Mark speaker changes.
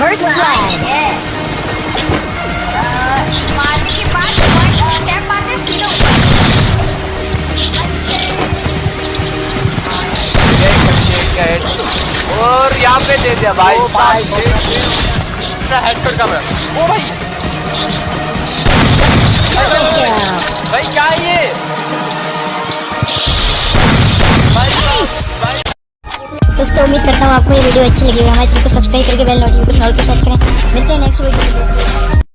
Speaker 1: First blood.
Speaker 2: और यहाँ पे दे दिया भाई। भाई हेडशॉट का ओ भाई।
Speaker 1: दोस्तों, उम्मीद करता हूँ आपको ये वीडियो अच्छी लगी हमारे चैनल को सब्सक्राइब करके बेल नोटिफिकेशन ऑल को सेट करें। मिलते हैं नेक्स्ट वीडियो